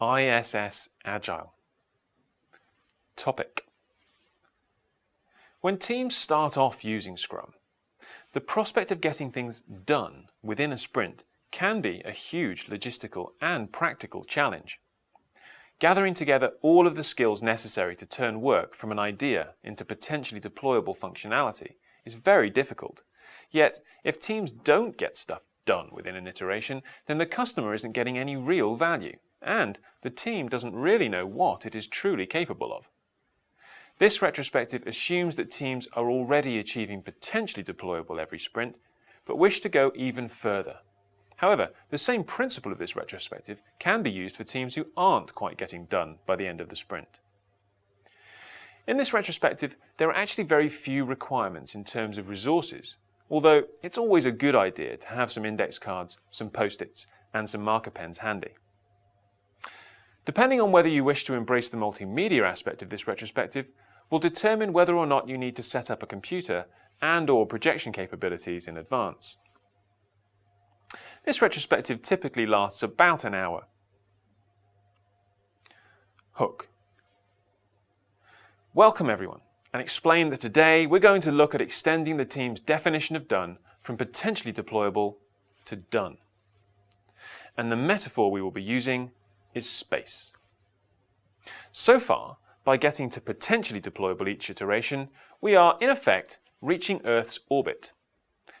ISS Agile. Topic. When teams start off using Scrum, the prospect of getting things done within a sprint can be a huge logistical and practical challenge. Gathering together all of the skills necessary to turn work from an idea into potentially deployable functionality is very difficult. Yet, if teams don't get stuff done within an iteration, then the customer isn't getting any real value, and the team doesn't really know what it is truly capable of. This retrospective assumes that teams are already achieving potentially deployable every sprint, but wish to go even further. However, the same principle of this retrospective can be used for teams who aren't quite getting done by the end of the sprint. In this retrospective, there are actually very few requirements in terms of resources although it's always a good idea to have some index cards, some post-its and some marker pens handy. Depending on whether you wish to embrace the multimedia aspect of this retrospective will determine whether or not you need to set up a computer and or projection capabilities in advance. This retrospective typically lasts about an hour. Hook. Welcome everyone and explain that today we're going to look at extending the team's definition of done from potentially deployable to done. And the metaphor we will be using is space. So far, by getting to potentially deployable each iteration, we are, in effect, reaching Earth's orbit.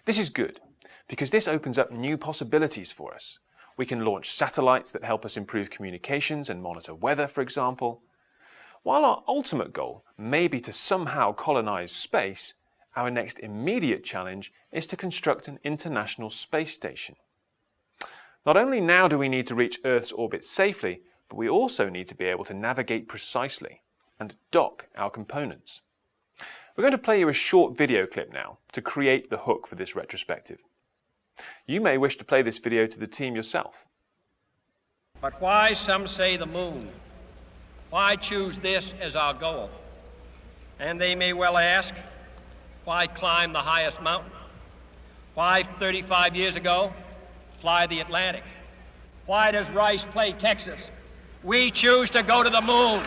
This is good, because this opens up new possibilities for us. We can launch satellites that help us improve communications and monitor weather, for example. While our ultimate goal may be to somehow colonize space, our next immediate challenge is to construct an international space station. Not only now do we need to reach Earth's orbit safely, but we also need to be able to navigate precisely and dock our components. We're going to play you a short video clip now to create the hook for this retrospective. You may wish to play this video to the team yourself. But why some say the moon? Why choose this as our goal? And they may well ask, why climb the highest mountain? Why, 35 years ago, fly the Atlantic? Why does Rice play Texas? We choose to go to the moon.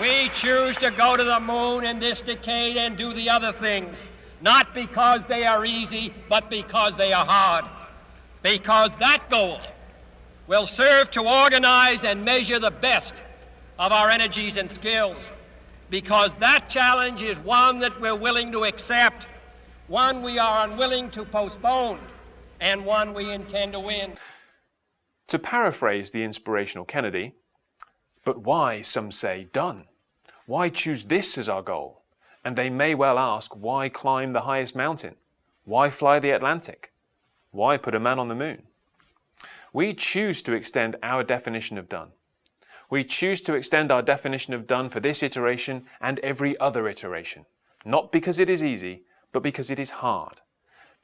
We choose to go to the moon in this decade and do the other things, not because they are easy, but because they are hard. Because that goal will serve to organize and measure the best of our energies and skills because that challenge is one that we're willing to accept, one we are unwilling to postpone, and one we intend to win. To paraphrase the inspirational Kennedy, but why, some say, done? Why choose this as our goal? And they may well ask, why climb the highest mountain? Why fly the Atlantic? Why put a man on the moon? We choose to extend our definition of done we choose to extend our definition of done for this iteration and every other iteration, not because it is easy, but because it is hard.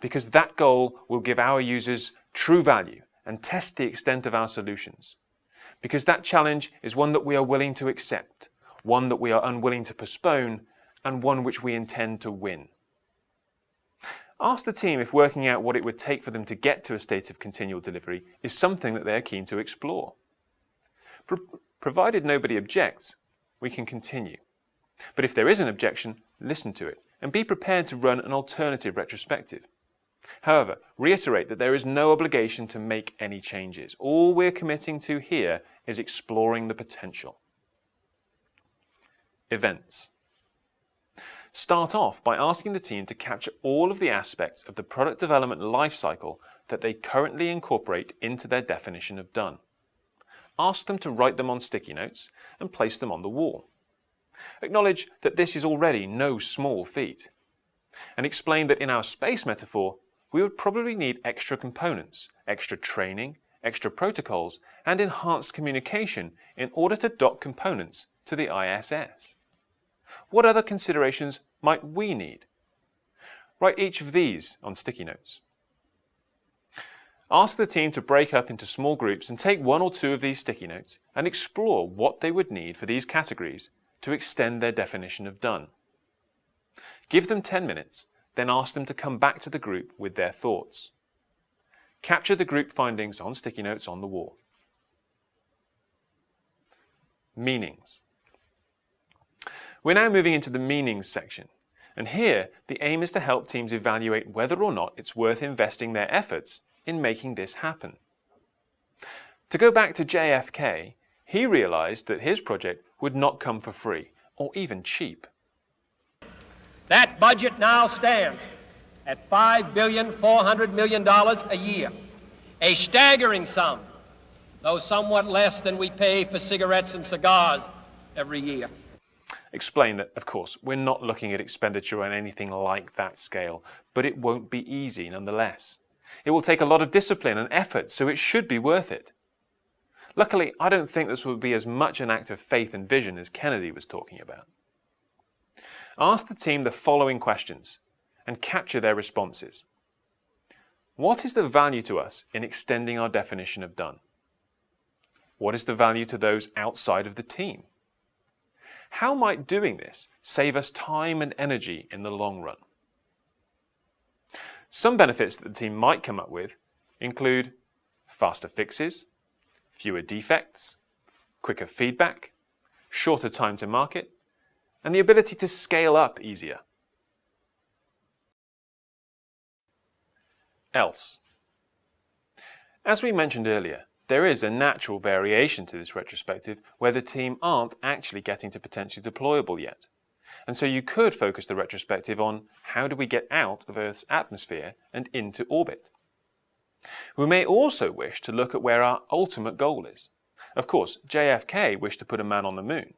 Because that goal will give our users true value and test the extent of our solutions. Because that challenge is one that we are willing to accept, one that we are unwilling to postpone, and one which we intend to win. Ask the team if working out what it would take for them to get to a state of continual delivery is something that they are keen to explore. Provided nobody objects, we can continue. But if there is an objection, listen to it and be prepared to run an alternative retrospective. However, reiterate that there is no obligation to make any changes. All we're committing to here is exploring the potential. Events. Start off by asking the team to capture all of the aspects of the product development lifecycle that they currently incorporate into their definition of done ask them to write them on sticky notes and place them on the wall. Acknowledge that this is already no small feat. And explain that in our space metaphor, we would probably need extra components, extra training, extra protocols, and enhanced communication in order to dock components to the ISS. What other considerations might we need? Write each of these on sticky notes. Ask the team to break up into small groups and take one or two of these sticky notes and explore what they would need for these categories to extend their definition of done. Give them 10 minutes, then ask them to come back to the group with their thoughts. Capture the group findings on sticky notes on the wall. meanings. We're now moving into the meanings section. And here, the aim is to help teams evaluate whether or not it's worth investing their efforts in making this happen. To go back to JFK, he realized that his project would not come for free or even cheap. That budget now stands at $5,400 million a year, a staggering sum, though somewhat less than we pay for cigarettes and cigars every year. Explain that, of course, we're not looking at expenditure on anything like that scale, but it won't be easy nonetheless. It will take a lot of discipline and effort, so it should be worth it. Luckily, I don't think this will be as much an act of faith and vision as Kennedy was talking about. Ask the team the following questions and capture their responses. What is the value to us in extending our definition of done? What is the value to those outside of the team? How might doing this save us time and energy in the long run? Some benefits that the team might come up with include faster fixes, fewer defects, quicker feedback, shorter time to market, and the ability to scale up easier. Else. As we mentioned earlier, there is a natural variation to this retrospective where the team aren't actually getting to potentially deployable yet. And so you could focus the retrospective on how do we get out of Earth's atmosphere and into orbit. We may also wish to look at where our ultimate goal is. Of course, JFK wished to put a man on the moon.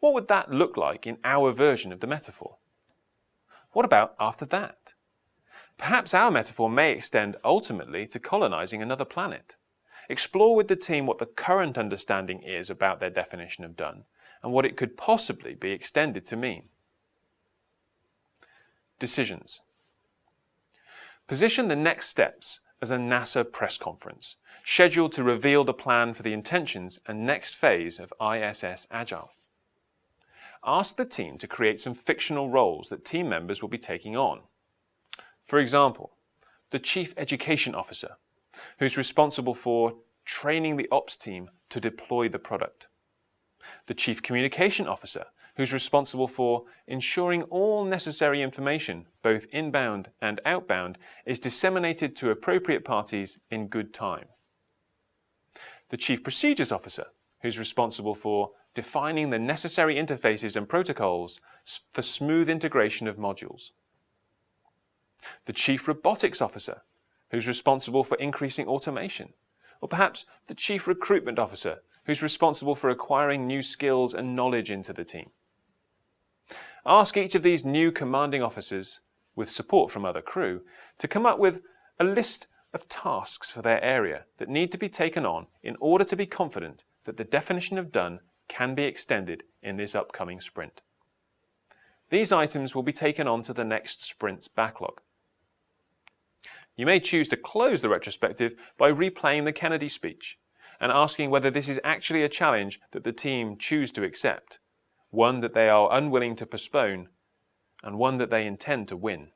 What would that look like in our version of the metaphor? What about after that? Perhaps our metaphor may extend ultimately to colonizing another planet. Explore with the team what the current understanding is about their definition of done and what it could possibly be extended to mean. Decisions. Position the next steps as a NASA press conference, scheduled to reveal the plan for the intentions and next phase of ISS Agile. Ask the team to create some fictional roles that team members will be taking on. For example, the Chief Education Officer who's responsible for training the ops team to deploy the product. The Chief Communication Officer, who's responsible for ensuring all necessary information, both inbound and outbound, is disseminated to appropriate parties in good time. The Chief Procedures Officer, who's responsible for defining the necessary interfaces and protocols for smooth integration of modules. The Chief Robotics Officer, who's responsible for increasing automation, or perhaps the Chief Recruitment Officer, who's responsible for acquiring new skills and knowledge into the team. Ask each of these new commanding officers, with support from other crew, to come up with a list of tasks for their area that need to be taken on in order to be confident that the definition of done can be extended in this upcoming sprint. These items will be taken on to the next sprint's backlog. You may choose to close the retrospective by replaying the Kennedy speech and asking whether this is actually a challenge that the team choose to accept, one that they are unwilling to postpone, and one that they intend to win.